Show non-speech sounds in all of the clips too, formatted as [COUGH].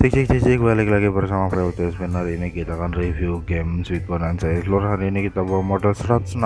Cek cek cek cek balik lagi bersama Spin. Hari ini kita akan review game Sweet Bonanza Explore. Hari ini kita bawa modal 160.000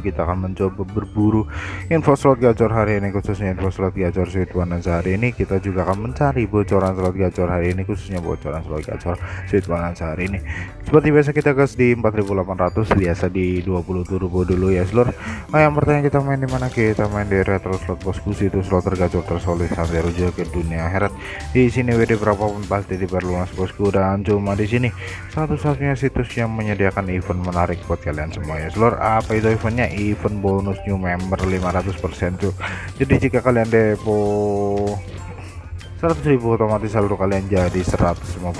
kita akan mencoba berburu info slot gacor hari ini khususnya info slot gacor Sweet Bonanza. Hari ini kita juga akan mencari bocoran slot gacor hari ini khususnya bocoran slot gacor Sweet Bonanza hari ini. Seperti biasa kita gas di 4800 biasa di 20 turbo dulu ya seluruh nah yang pertama kita main di mana? Kita main di retro slot bosku itu slot tergacor tersolid sampai rujuk ke dunia akhirat. Di sini WD berapapun pas pasti diperluas bosku dan cuma di sini. Satu-satunya situs yang menyediakan event menarik buat kalian semua ya. Seluruh apa itu eventnya? Event bonus new member 500% tuh jadi jika kalian depo 100.000 otomatis saldo kalian jadi 150.000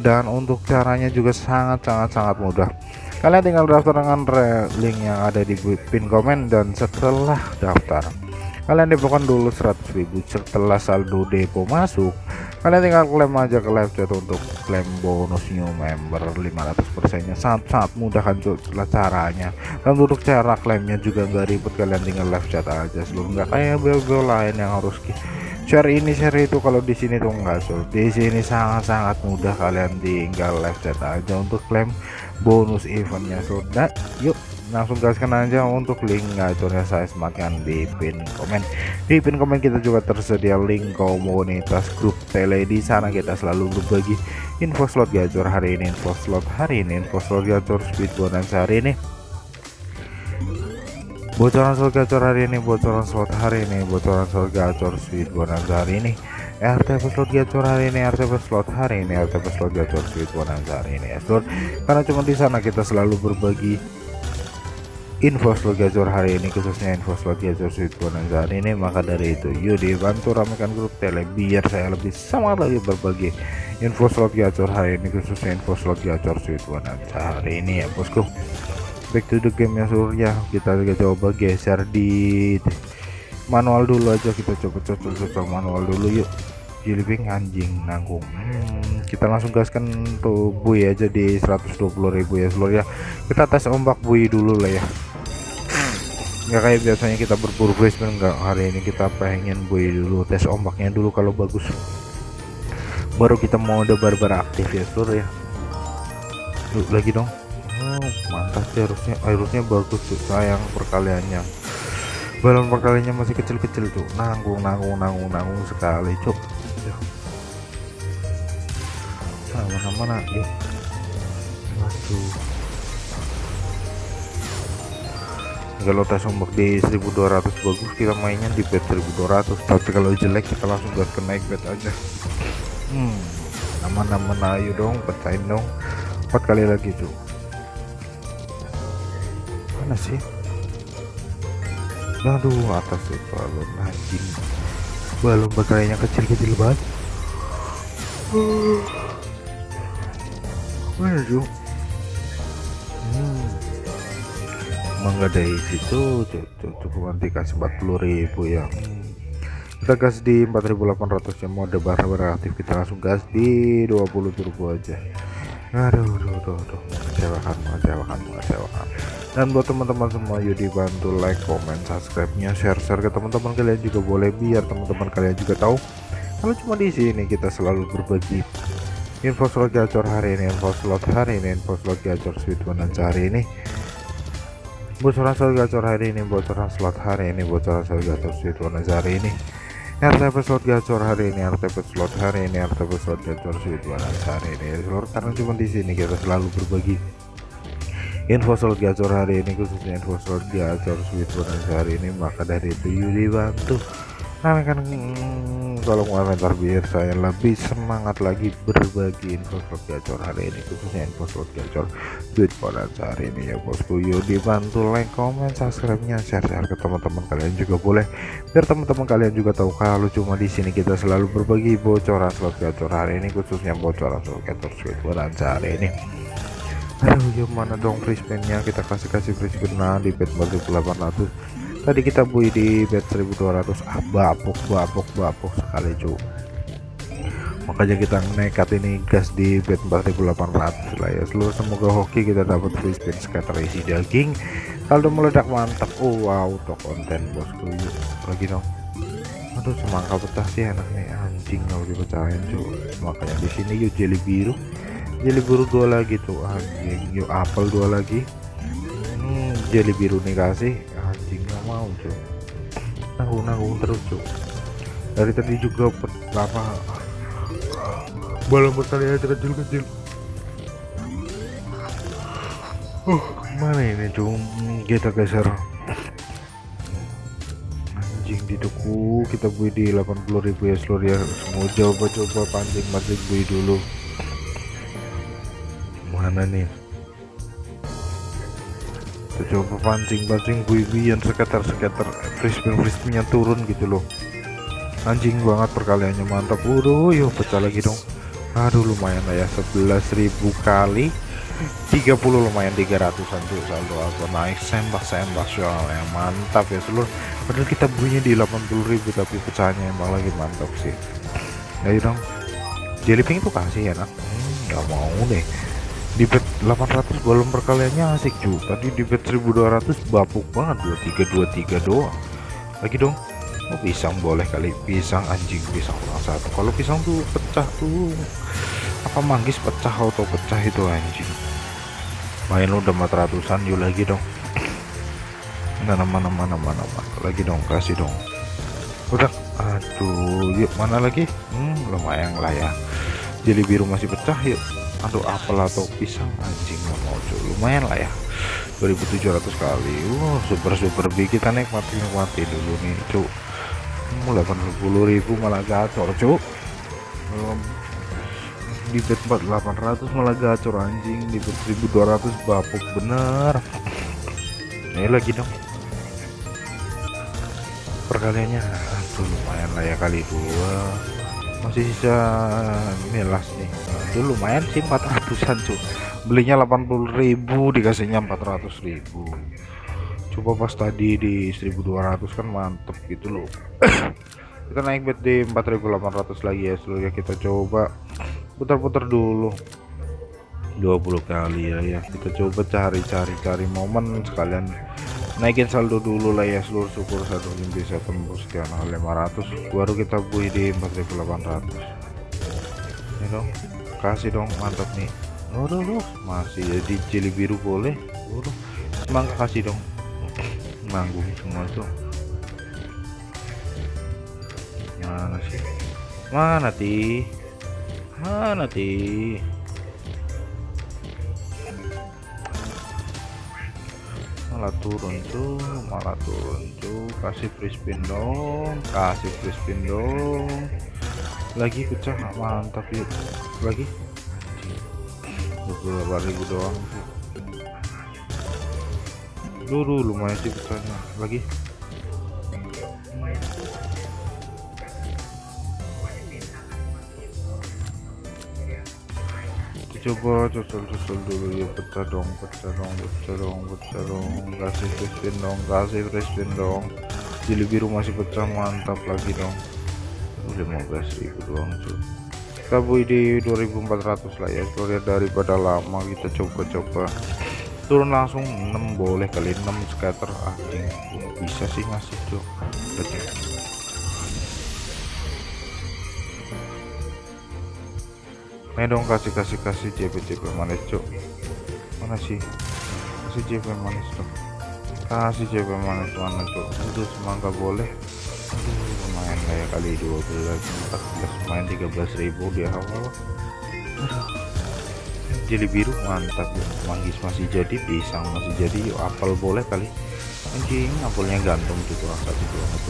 dan untuk caranya juga sangat sangat sangat mudah. Kalian tinggal daftar dengan link yang ada di pin komen dan setelah daftar kalian depokan dulu 100.000 setelah saldo depo masuk kalian tinggal klaim aja ke live chat untuk klaim bonus new member 500% nya sangat-sangat mudah kan caranya. Dan untuk cara klaimnya juga nggak ribet kalian tinggal live chat aja sebelum nggak kayak bel-bel lain yang harus share ini share itu. Kalau di sini tuh enggak so di sini sangat-sangat mudah kalian tinggal live chat aja untuk klaim bonus eventnya sudah yuk langsung gaskan aja untuk link gacornya saya sematkan di pin komen. Di pin komen kita juga tersedia link komunitas grup tele di sana. Kita selalu berbagi info slot gacor hari ini info slot hari ini info slot gacor speed bonus hari ini. Bocoran slot gacor hari ini bocoran slot hari ini bocoran slot gacor speed bonus hari ini. RTP slot gacor hari ini RTP slot hari ini RTP slot gacor speed bonus hari ini. Ya karena cuma di sana kita selalu berbagi info slot gacor hari ini khususnya info slot gacor sweet bonanza. Hari ini maka dari itu yuk dibantu ramekan grup tele biar saya lebih semangat lagi berbagi info slot gacor hari ini khususnya info slot gacor sweet bonanza hari ini ya bosku. Back to the game ya surya kita coba geser di manual dulu aja. Kita coba cocok-cocok manual dulu yuk. Jilbing anjing nanggung. Hmm, kita langsung gaskan tuh bui aja di 120.000 ya seluruh ya. Kita tes ombak bui dulu lah ya. Nggak kayak biasanya kita berburu basement enggak hari ini kita pengen boy dulu tes ombaknya dulu kalau bagus. Baru kita mau mode barbar aktif ya seluruh ya. Yuk, lagi dong. Oh, mantap sih harusnya harusnya bagus tuh sayang perkaliannya. Balon perkaliannya masih kecil-kecil tuh. Nanggung nanggung nanggung nanggung sekali cuk mana yuk waduh kalau tes ombak di 1200 bagus kita mainnya di bet 1200 tapi kalau jelek kita langsung gas ke naik bet aja. Hmm aman-aman ayo dong pecahin dong. Empat kali lagi tuh mana sih? Aduh atas sih balon. Anjing. Balon bakalnya kecil-kecil banget tuh hmm. Mangga dari situ cukup nanti kasih 40.000 ya. Kita gas di 4800 yang mode barang beraktif kita langsung gas di 20 turbo aja. Aduh aduh aduh, aduh. mengecewakan mengecewakan mengecewakan dan buat teman-teman semua yuk dibantu like comment subscribe nya share share ke teman-teman kalian juga boleh biar teman-teman kalian juga tahu. Kalau cuma di sini kita selalu berbagi info slot gacor hari ini info slot hari ini info slot gacor sweet bonanza hari ini. Bocoran slot gacor hari ini bocoran slot hari ini bocoran slot gacor sweet bonus hari ini. RTP slot gacor hari ini RTP slot hari ini RTP slot gacor sweet bonus hari ini. Seluruh karena cuma di sini kita selalu berbagi info slot gacor hari ini khususnya info slot gacor sweet bonus hari ini. Maka dari itu yuk dibantu nah kan kalau komentar biar saya lebih semangat lagi berbagi info slot gacor hari ini khususnya info slot gacor duit pada hari ini ya bosku. Yuk dibantu like comment subscribe nya share share ke teman-teman kalian juga boleh. Biar teman-teman kalian juga tahu kalau cuma di sini kita selalu berbagi bocoran slot gacor hari ini khususnya bocoran slot gacor duit pada hari ini. Aduh gimana dong free spinnya kita kasih kasih free spin nah di bet 800 tadi kita bui di bet 1200 ah bapuk bapuk bapuk sekali cu. Makanya kita nekat ini gas di bet 4800 lah ya. Seluruh semoga hoki kita dapat free spin scatter isi daging. Kalau meledak mantap. Oh wow untuk konten bosku. Lagi dong. Aduh semangka pecah sih enak nih. Anjing kalau dipecahin cuy makanya di sini yuk jeli biru. Jeli biru dua lagi tuh anjing yuk apel dua lagi. Hmm, jeli biru nih kasih mau cuy nanggung nanggung terus cuy dari tadi juga apa balon bertalian kecil-kecil. Uh mana ini cuy kita geser anjing di duku kita bui di 80.000 ya seluruh ya. Semua coba-coba pancing-pancing bui dulu. Mana nih kita coba pancing-pancing bui-buian sekitar-sekitar frisbee frisbee turun gitu loh. Anjing banget perkaliannya mantap. Udah yuk pecah lagi dong. Aduh lumayan lah ya 11.000 kali. 30 lumayan 300an tuh saldo aku. Naik sembah sembah soalnya mantap ya seluruh. Padahal kita bunyi di 80.000 tapi pecahnya emang lagi mantap sih. Ayo dong. Jellyping tuh kasih ya hmm, nggak mau deh di bet 800 belum perkaliannya asik juga. Tadi di bet 1200 bapuk banget 2323 doang. Lagi dong oh pisang boleh kali? Pisang anjing pisang orang satu. Kalau pisang tuh pecah tuh apa manggis pecah atau pecah itu anjing? Main udah 400an yuk lagi dong. [CLEARS THROAT] Mana mana mana mana mana. Lagi dong kasih dong. Udah aduh yuk mana lagi? Hmm, lumayan lah ya. Jadi biru masih pecah yuk aduh apel atau pisang anjing mau lumayan lah ya. 2700 kali. Wow super super big kita nikmati nikmati dulu nih cuy. 80.000 malah gacor cuk di bet 4800 malah gacor anjing. Di bet 1200 bapuk bener. Ini lagi dong. Perkaliannya aduh lumayan lah ya kali dua. Masih sisa milas nih itu lumayan sih 400an cuy belinya 80.000 dikasihnya 400.000 coba pas tadi di 1200 kan mantep gitu loh. [COUGHS] Kita naik bet di 4800 lagi ya seluruhnya kita coba. Putar-putar dulu. 20 kali ya ya. Kita coba cari-cari cari momen sekalian. Naikin saldo dulu lah ya seluruh syukur satu bisa tembus sekian 500 baru kita bui di 4800 ini dong kasih dong mantap nih. Waduh, masih jadi jeli biru boleh. Waduh, semangka kasih dong. Nanggung semua tuh. Mana sih? Mana ti? Mana ti? Malah turun tuh malah turun tuh. Kasih free spin dong kasih free spin dong lagi pecah mantap yuk lagi? Beberapa ribu doang dulu lumayan sih pecahnya lagi? Coba cocol-cocol dulu ya pecah dong pecah dong pecah dong pecah dong. Kasih free dong kasih free dong. Jeli biru masih pecah mantap lagi dong 15.000 doang cuy kita bui di 2400 lah ya. Lihat daripada lama kita coba-coba. Turun langsung 6 boleh kali 6 scatter anjing bisa sih ngasih tuh Nih dong kasih kasih kasih JP JP manis cuk. Mana sih? Kasih JP manis dong kasih JP manis mana cuk? Itu semangka boleh kayak kali 12 14 main 13.000 di awal. Jeli biru mantap. Ya manggis masih jadi pisang masih jadi. Yuk apel boleh kali. Anjing apelnya gantung tuh kurang satu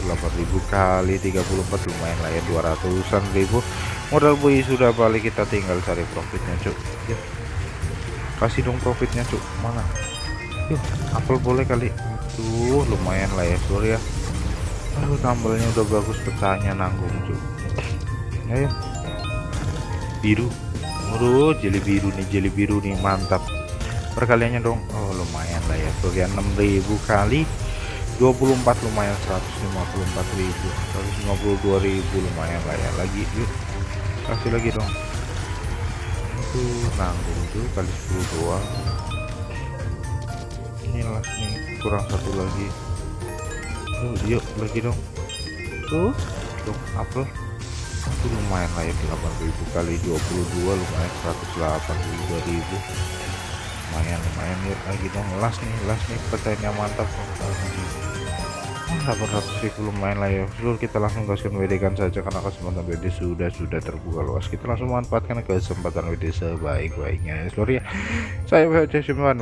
8000 kali 34 lumayan lah ya 200an ribu. Modal bui sudah balik kita tinggal cari profitnya cuk. Yuk kasih dong profitnya cuk. Mana? Yuk apel boleh kali. Tuh lumayan lah ya sorry ya aduh tambelnya udah bagus pecahnya nanggung cuk ayo biru Waduh, jeli biru nih, jeli biru nih, mantap. Perkaliannya dong. Oh, lumayan lah ya. Tuh 6000 kali 24 lumayan 154.000. 152.000 lumayan lah ya. Lagi yuk. Kasih lagi dong. Itu nanggung tuh kali 10 doang. Inilah nih kurang satu lagi. Tuh, yuk lagi dong. Tuh. Untuk apel itu lumayan lah ya 8000 kali 22 lumayan 182.000 lumayan lumayan ya lagi dong. Las nih las nih percayanya mantap. 800 ribu lumayan lah ya. Seluruh kita langsung gaskan WD kan saja karena kesempatan WD sudah sudah terbuka luas. Kita langsung manfaatkan kesempatan WD sebaik-baiknya. Ya seluruh ya. Saya WD simpan